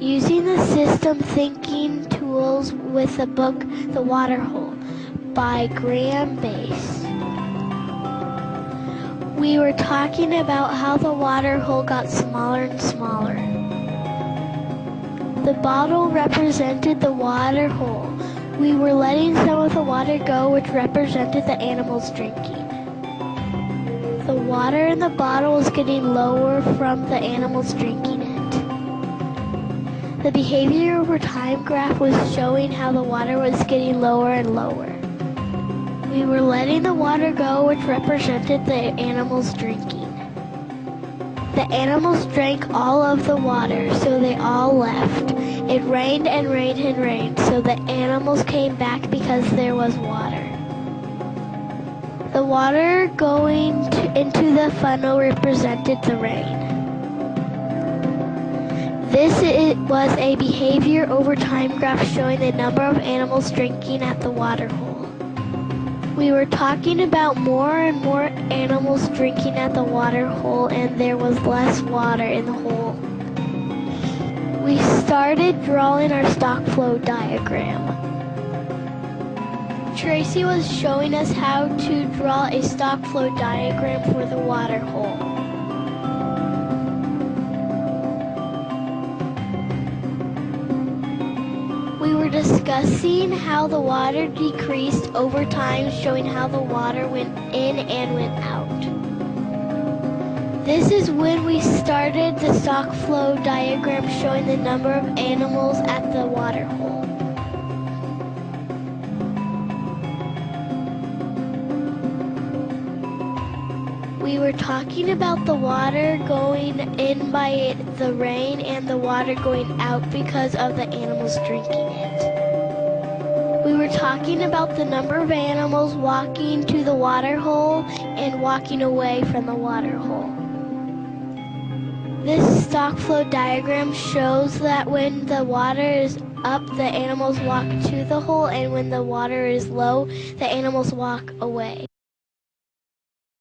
Using the system thinking tools with the book The Water Hole by Graeme Base. We were talking about how the water hole got smaller and smaller. The bottle represented the water hole. We were letting some of the water go, which represented the animals drinking. The water in the bottle was getting lower from the animals drinking. The behavior over time graph was showing how the water was getting lower and lower. We were letting the water go, which represented the animals drinking. The animals drank all of the water, so they all left. It rained and rained and rained, so the animals came back because there was water. The water going to, into the funnel represented the rain. This was a behavior over time graph showing the number of animals drinking at the water hole. We were talking about more and more animals drinking at the water hole and there was less water in the hole. We started drawing our stock flow diagram. Tracy was showing us how to draw a stock flow diagram for the water hole. Were discussing how the water decreased over time, showing how the water went in and went out. This is when we started the stock flow diagram showing the number of animals at the water hole. We were talking about the water going in by the rain and the water going out because of the animals drinking it. We were talking about the number of animals walking to the water hole and walking away from the water hole. This stock flow diagram shows that when the water is up, the animals walk to the hole, and when the water is low, the animals walk away.